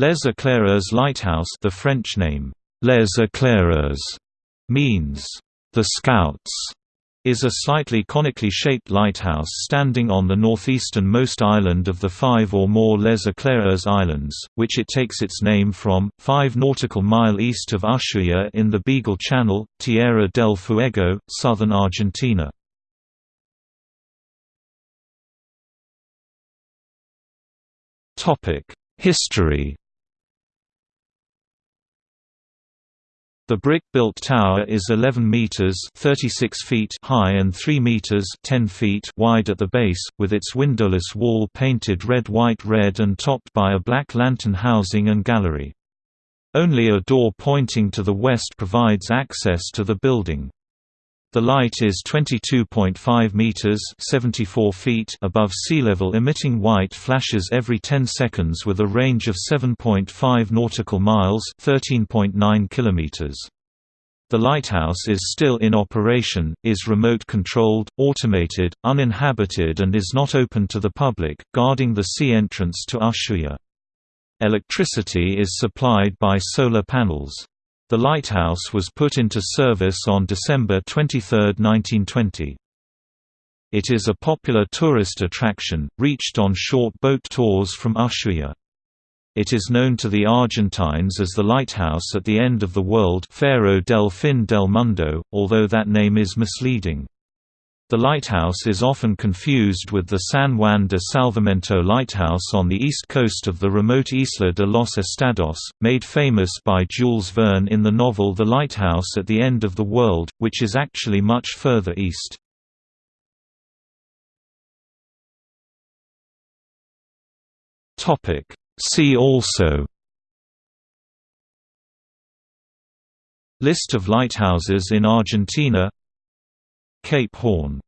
Les Éclaireurs Lighthouse the French name, Les Éclaireurs, means, the Scouts, is a slightly conically shaped lighthouse standing on the northeasternmost island of the five or more Les Éclaireurs Islands, which it takes its name from, 5 nautical mile east of Ushuaia in the Beagle Channel, Tierra del Fuego, southern Argentina. History The brick-built tower is 11 meters (36 feet) high and 3 meters (10 feet) wide at the base, with its windowless wall painted red-white-red and topped by a black lantern housing and gallery. Only a door pointing to the west provides access to the building. The light is 22.5 meters (74 feet) above sea level emitting white flashes every 10 seconds with a range of 7.5 nautical miles (13.9 kilometers). The lighthouse is still in operation, is remote controlled, automated, uninhabited and is not open to the public, guarding the sea entrance to Ushuaia. Electricity is supplied by solar panels. The lighthouse was put into service on December 23, 1920. It is a popular tourist attraction, reached on short boat tours from Ushuaia. It is known to the Argentines as the lighthouse at the end of the world Faro del Fin del Mundo, although that name is misleading. The lighthouse is often confused with the San Juan de Salvamento lighthouse on the east coast of the remote Isla de los Estados, made famous by Jules Verne in the novel The Lighthouse at the End of the World, which is actually much further east. See also List of lighthouses in Argentina Cape Horn